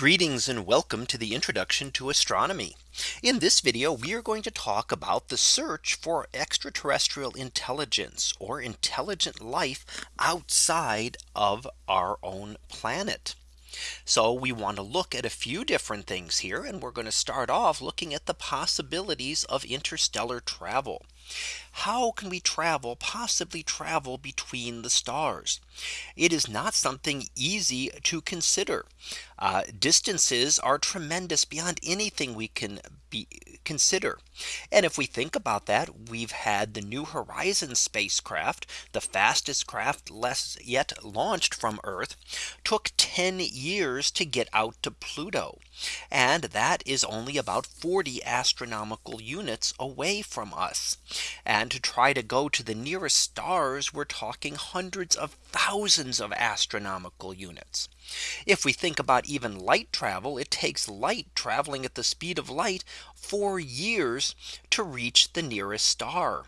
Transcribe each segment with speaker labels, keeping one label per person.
Speaker 1: Greetings and welcome to the introduction to astronomy. In this video, we are going to talk about the search for extraterrestrial intelligence or intelligent life outside of our own planet. So we want to look at a few different things here. And we're going to start off looking at the possibilities of interstellar travel. How can we travel possibly travel between the stars? It is not something easy to consider. Uh, distances are tremendous beyond anything we can be consider. And if we think about that, we've had the New Horizons spacecraft, the fastest craft less yet launched from Earth, took 10 years to get out to Pluto. And that is only about 40 astronomical units away from us. And to try to go to the nearest stars, we're talking hundreds of thousands of astronomical units. If we think about even light travel, it takes light traveling at the speed of light for years to reach the nearest star.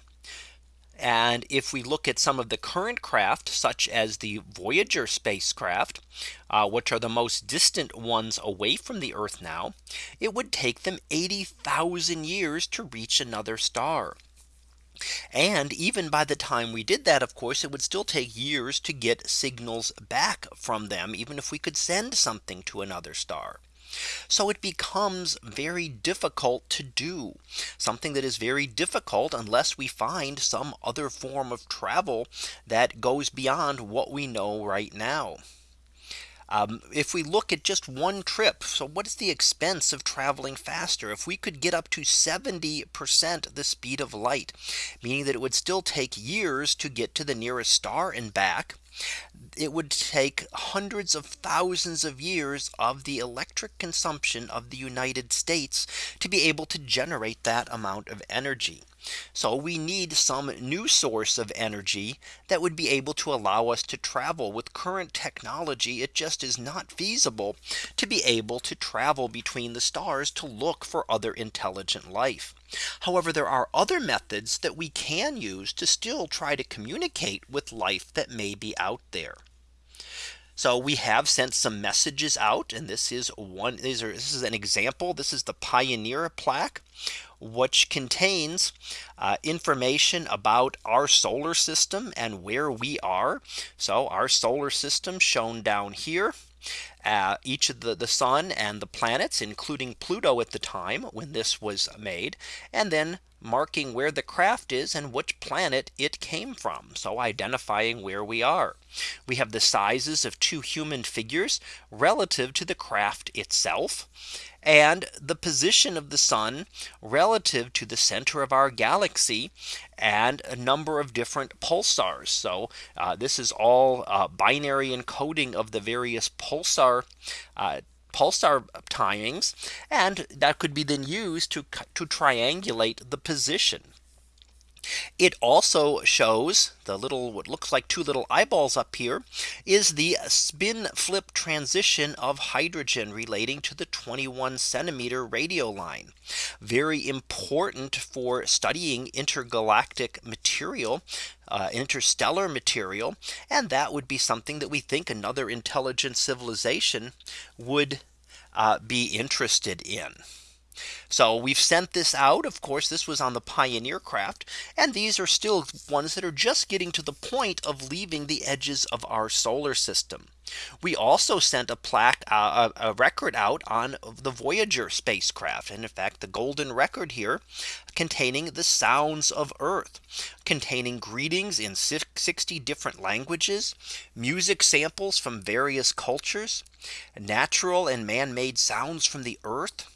Speaker 1: And if we look at some of the current craft, such as the Voyager spacecraft, uh, which are the most distant ones away from the Earth now, it would take them 80,000 years to reach another star. And even by the time we did that, of course, it would still take years to get signals back from them, even if we could send something to another star. So it becomes very difficult to do something that is very difficult unless we find some other form of travel that goes beyond what we know right now. Um, if we look at just one trip, so what is the expense of traveling faster? If we could get up to 70% the speed of light, meaning that it would still take years to get to the nearest star and back, it would take hundreds of thousands of years of the electric consumption of the United States to be able to generate that amount of energy. So we need some new source of energy that would be able to allow us to travel with current technology. It just is not feasible to be able to travel between the stars to look for other intelligent life. However, there are other methods that we can use to still try to communicate with life that may be out there. So we have sent some messages out and this is one these are this is an example. This is the Pioneer plaque which contains uh, information about our solar system and where we are. So our solar system shown down here. Uh, each of the, the sun and the planets, including Pluto at the time when this was made, and then marking where the craft is and which planet it came from. So identifying where we are. We have the sizes of two human figures relative to the craft itself and the position of the sun relative to the center of our galaxy and a number of different pulsars. So uh, this is all uh, binary encoding of the various pulsar uh, pulsar timings and that could be then used to to triangulate the position it also shows the little what looks like two little eyeballs up here is the spin flip transition of hydrogen relating to the 21 centimeter radio line. Very important for studying intergalactic material uh, interstellar material. And that would be something that we think another intelligent civilization would uh, be interested in. So we've sent this out. Of course, this was on the Pioneer craft. And these are still ones that are just getting to the point of leaving the edges of our solar system. We also sent a plaque uh, a record out on the Voyager spacecraft and in fact the golden record here containing the sounds of Earth containing greetings in 60 different languages music samples from various cultures natural and man-made sounds from the Earth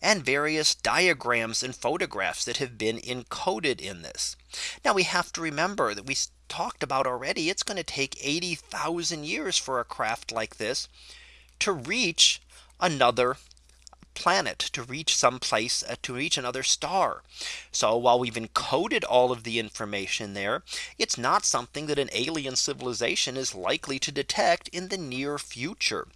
Speaker 1: and various diagrams and photographs that have been encoded in this. Now we have to remember that we talked about already it's going to take 80,000 years for a craft like this to reach another planet to reach some place uh, to reach another star. So while we've encoded all of the information there, it's not something that an alien civilization is likely to detect in the near future.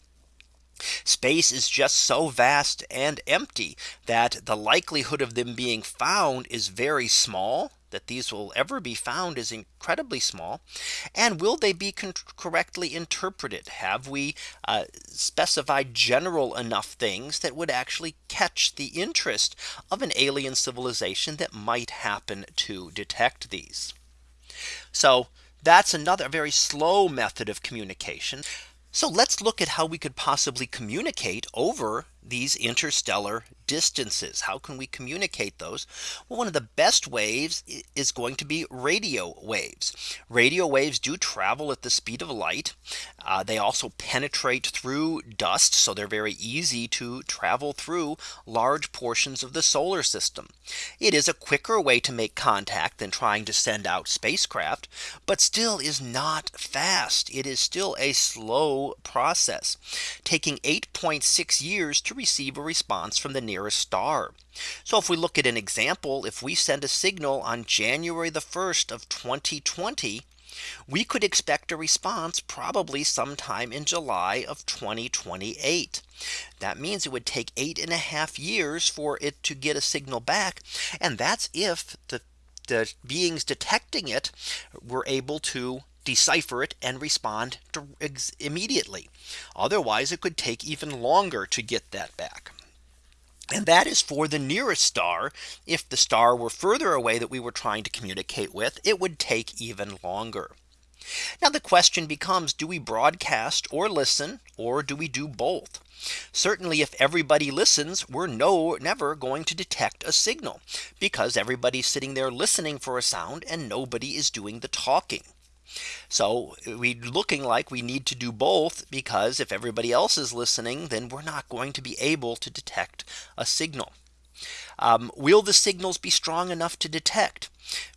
Speaker 1: Space is just so vast and empty that the likelihood of them being found is very small that these will ever be found is incredibly small. And will they be correctly interpreted? Have we uh, specified general enough things that would actually catch the interest of an alien civilization that might happen to detect these? So that's another very slow method of communication. So let's look at how we could possibly communicate over these interstellar distances. How can we communicate those? Well, one of the best waves is going to be radio waves. Radio waves do travel at the speed of light. Uh, they also penetrate through dust. So they're very easy to travel through large portions of the solar system. It is a quicker way to make contact than trying to send out spacecraft, but still is not fast. It is still a slow process taking 8.6 years to receive a response from the nearest star. So if we look at an example, if we send a signal on January the 1st of 2020, we could expect a response probably sometime in July of 2028. That means it would take eight and a half years for it to get a signal back. And that's if the the beings detecting it were able to decipher it and respond immediately. Otherwise, it could take even longer to get that back. And that is for the nearest star. If the star were further away that we were trying to communicate with, it would take even longer. Now the question becomes, do we broadcast or listen or do we do both? Certainly if everybody listens, we're no never going to detect a signal because everybody's sitting there listening for a sound and nobody is doing the talking. So we looking like we need to do both because if everybody else is listening, then we're not going to be able to detect a signal. Um, will the signals be strong enough to detect?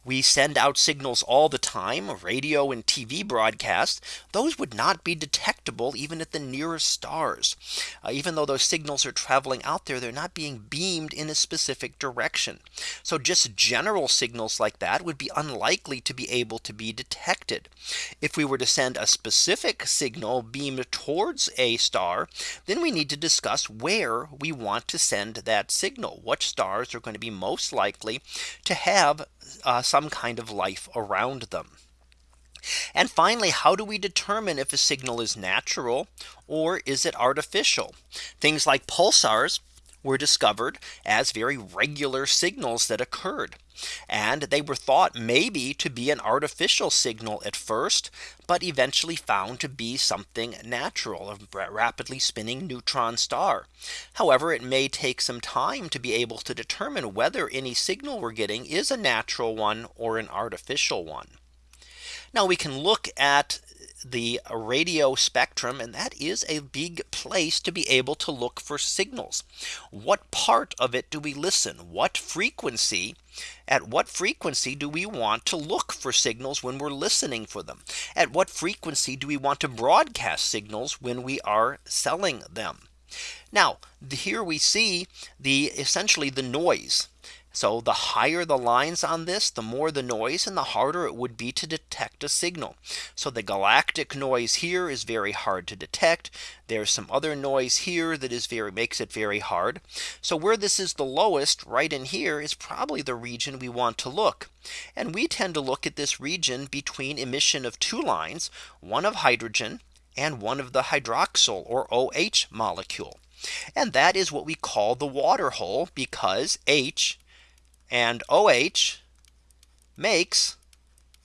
Speaker 1: We send out signals all the time radio and TV broadcasts those would not be detectable even at the nearest stars. Uh, even though those signals are traveling out there they're not being beamed in a specific direction. So just general signals like that would be unlikely to be able to be detected. If we were to send a specific signal beamed towards a star then we need to discuss where we want to send that signal. What stars are going to be most likely to have uh, some kind of life around them. And finally, how do we determine if a signal is natural or is it artificial? Things like pulsars were discovered as very regular signals that occurred. And they were thought maybe to be an artificial signal at first, but eventually found to be something natural, a rapidly spinning neutron star. However, it may take some time to be able to determine whether any signal we're getting is a natural one or an artificial one. Now we can look at the radio spectrum and that is a big place to be able to look for signals. What part of it do we listen? What frequency? At what frequency do we want to look for signals when we're listening for them? At what frequency do we want to broadcast signals when we are selling them? Now here we see the essentially the noise so the higher the lines on this, the more the noise and the harder it would be to detect a signal. So the galactic noise here is very hard to detect. There's some other noise here that is very makes it very hard. So where this is the lowest right in here is probably the region we want to look. And we tend to look at this region between emission of two lines, one of hydrogen and one of the hydroxyl or OH molecule. And that is what we call the water hole because H and OH makes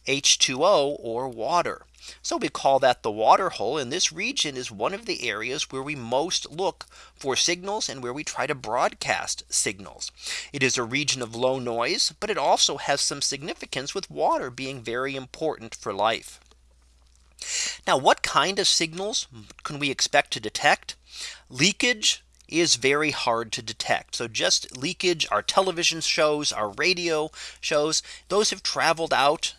Speaker 1: H2O or water. So we call that the water hole and this region is one of the areas where we most look for signals and where we try to broadcast signals. It is a region of low noise, but it also has some significance with water being very important for life. Now what kind of signals can we expect to detect? Leakage is very hard to detect. So just leakage, our television shows, our radio shows, those have traveled out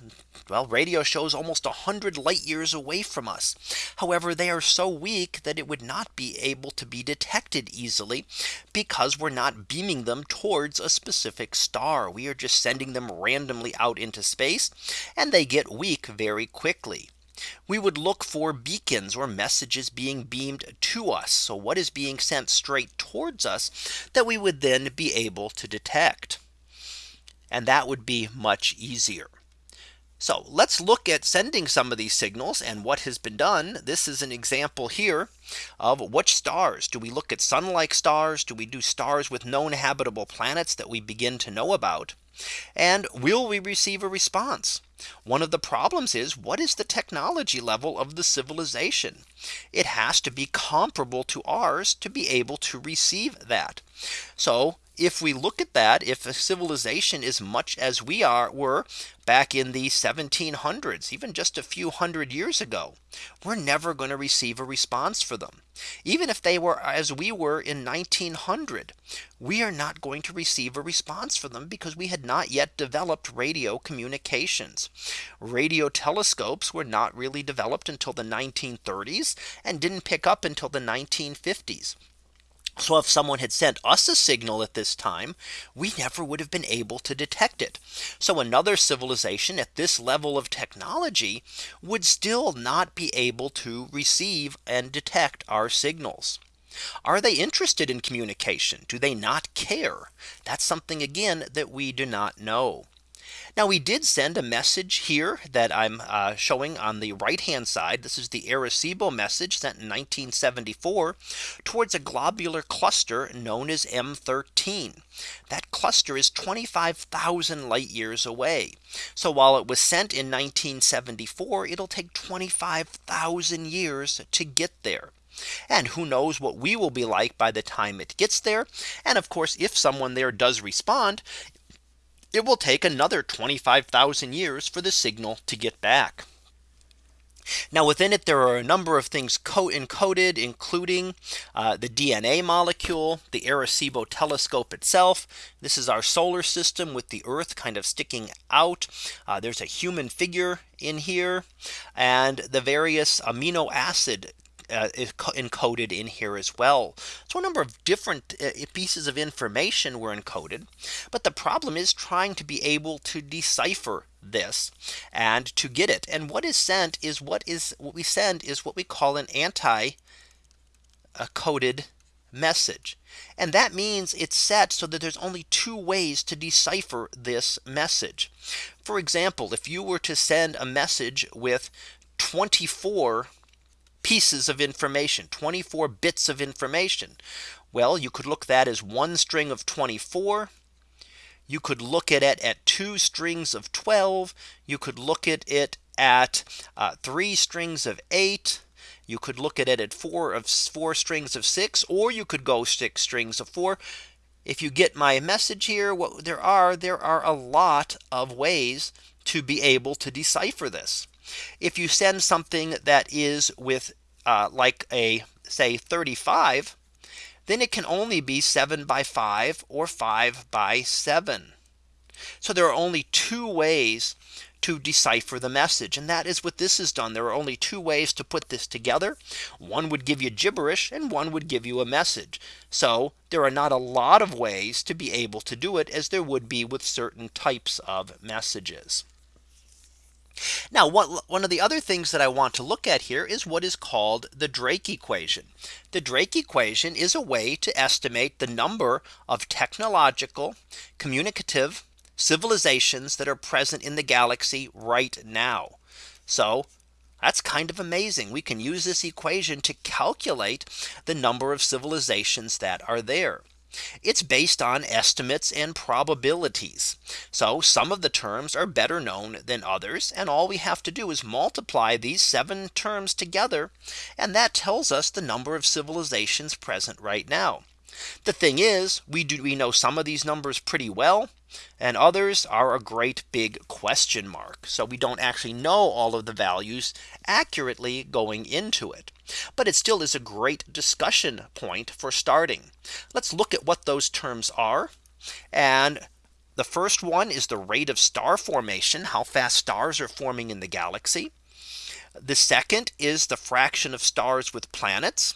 Speaker 1: well, radio shows almost 100 light years away from us. However, they are so weak that it would not be able to be detected easily because we're not beaming them towards a specific star. We are just sending them randomly out into space and they get weak very quickly we would look for beacons or messages being beamed to us. So what is being sent straight towards us that we would then be able to detect. And that would be much easier. So let's look at sending some of these signals and what has been done. This is an example here of which stars do we look at sun like stars? Do we do stars with known habitable planets that we begin to know about? And will we receive a response? One of the problems is what is the technology level of the civilization? It has to be comparable to ours to be able to receive that. So if we look at that, if a civilization is much as we are were back in the 1700s, even just a few hundred years ago, we're never going to receive a response for them. Even if they were as we were in 1900, we are not going to receive a response for them because we had not yet developed radio communications. Radio telescopes were not really developed until the 1930s and didn't pick up until the 1950s. So if someone had sent us a signal at this time, we never would have been able to detect it. So another civilization at this level of technology would still not be able to receive and detect our signals. Are they interested in communication? Do they not care? That's something again that we do not know. Now we did send a message here that I'm uh, showing on the right hand side. This is the Arecibo message sent in 1974 towards a globular cluster known as M13. That cluster is 25,000 light years away. So while it was sent in 1974, it'll take 25,000 years to get there. And who knows what we will be like by the time it gets there. And of course, if someone there does respond, it will take another 25,000 years for the signal to get back. Now within it, there are a number of things co encoded including uh, the DNA molecule, the Arecibo telescope itself. This is our solar system with the Earth kind of sticking out. Uh, there's a human figure in here and the various amino acid uh, encoded in here as well. So a number of different uh, pieces of information were encoded. But the problem is trying to be able to decipher this and to get it. And what is sent is what is what we send is what we call an anti coded message. And that means it's set so that there's only two ways to decipher this message. For example, if you were to send a message with 24 pieces of information 24 bits of information. Well, you could look that as one string of 24. You could look at it at two strings of 12. You could look at it at uh, three strings of eight. You could look at it at four of four strings of six, or you could go six strings of four. If you get my message here, what there are, there are a lot of ways to be able to decipher this. If you send something that is with uh, like a say 35, then it can only be 7 by 5 or 5 by 7. So there are only two ways to decipher the message. And that is what this is done. There are only two ways to put this together. One would give you gibberish and one would give you a message. So there are not a lot of ways to be able to do it as there would be with certain types of messages. Now one of the other things that I want to look at here is what is called the Drake equation. The Drake equation is a way to estimate the number of technological communicative civilizations that are present in the galaxy right now. So that's kind of amazing. We can use this equation to calculate the number of civilizations that are there. It's based on estimates and probabilities. So some of the terms are better known than others. And all we have to do is multiply these seven terms together. And that tells us the number of civilizations present right now. The thing is, we do we know some of these numbers pretty well. And others are a great big question mark. So we don't actually know all of the values accurately going into it. But it still is a great discussion point for starting. Let's look at what those terms are. And the first one is the rate of star formation, how fast stars are forming in the galaxy. The second is the fraction of stars with planets.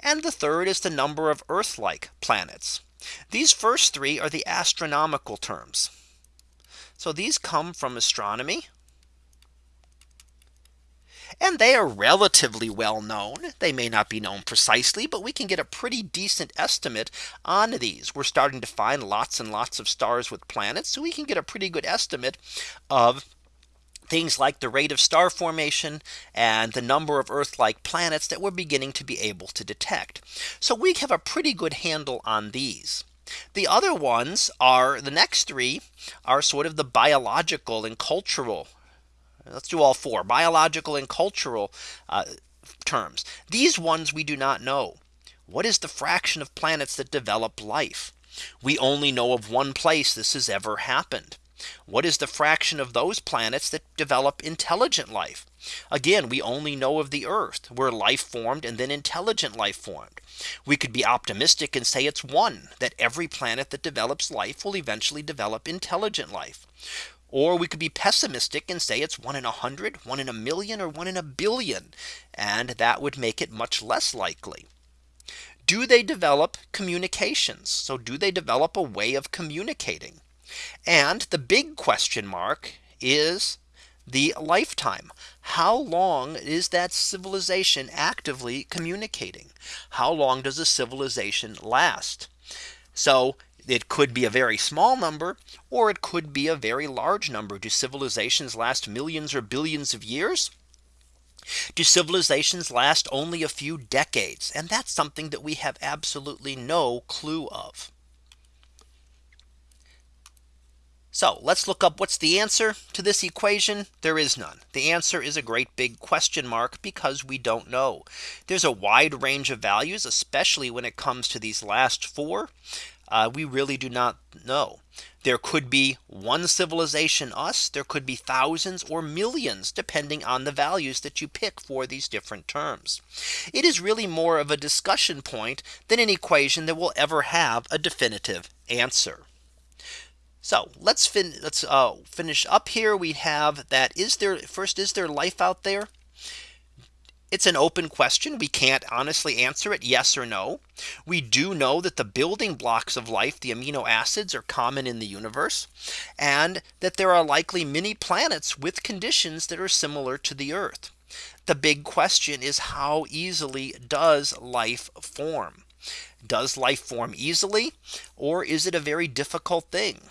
Speaker 1: And the third is the number of Earth like planets. These first three are the astronomical terms. So these come from astronomy. and they are relatively well known. They may not be known precisely, but we can get a pretty decent estimate on these. We're starting to find lots and lots of stars with planets. So we can get a pretty good estimate of things like the rate of star formation and the number of Earth like planets that we're beginning to be able to detect. So we have a pretty good handle on these. The other ones are the next three are sort of the biological and cultural. Let's do all four biological and cultural uh, terms. These ones we do not know. What is the fraction of planets that develop life? We only know of one place this has ever happened. What is the fraction of those planets that develop intelligent life? Again, we only know of the Earth where life formed and then intelligent life formed. We could be optimistic and say it's one that every planet that develops life will eventually develop intelligent life. Or we could be pessimistic and say it's one in a hundred, one in a million, or one in a billion. And that would make it much less likely. Do they develop communications? So do they develop a way of communicating? And the big question mark is the lifetime. How long is that civilization actively communicating? How long does a civilization last? So it could be a very small number or it could be a very large number. Do civilizations last millions or billions of years? Do civilizations last only a few decades? And that's something that we have absolutely no clue of. So let's look up what's the answer to this equation. There is none. The answer is a great big question mark because we don't know. There's a wide range of values, especially when it comes to these last four. Uh, we really do not know. There could be one civilization us. There could be thousands or millions depending on the values that you pick for these different terms. It is really more of a discussion point than an equation that will ever have a definitive answer. So let's fin let's uh, finish up here. We have that is there first is there life out there? It's an open question. We can't honestly answer it yes or no. We do know that the building blocks of life, the amino acids are common in the universe and that there are likely many planets with conditions that are similar to the Earth. The big question is how easily does life form? Does life form easily? Or is it a very difficult thing?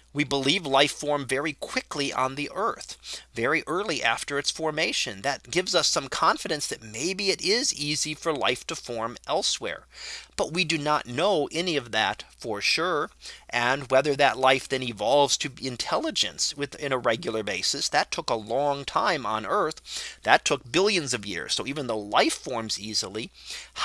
Speaker 1: We believe life formed very quickly on the earth very early after its formation. That gives us some confidence that maybe it is easy for life to form elsewhere. But we do not know any of that for sure. And whether that life then evolves to intelligence within a regular basis, that took a long time on Earth. That took billions of years. So even though life forms easily,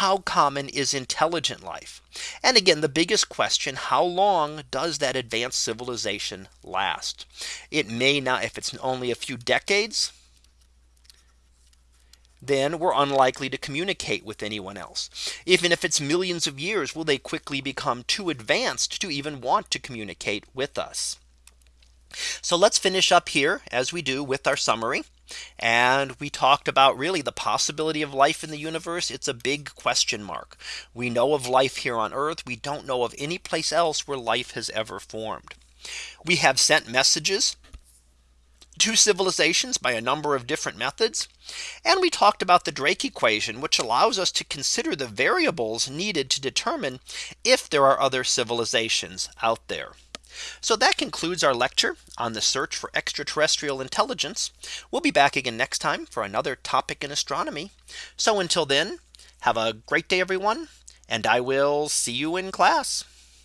Speaker 1: how common is intelligent life? And again, the biggest question, how long does that advanced civilization last? It may not, if it's only a few decades, then we're unlikely to communicate with anyone else. Even if it's millions of years, will they quickly become too advanced to even want to communicate with us? So let's finish up here as we do with our summary. And we talked about really the possibility of life in the universe. It's a big question mark. We know of life here on Earth. We don't know of any place else where life has ever formed. We have sent messages to civilizations by a number of different methods. And we talked about the Drake equation, which allows us to consider the variables needed to determine if there are other civilizations out there. So that concludes our lecture on the search for extraterrestrial intelligence. We'll be back again next time for another topic in astronomy. So until then, have a great day, everyone, and I will see you in class.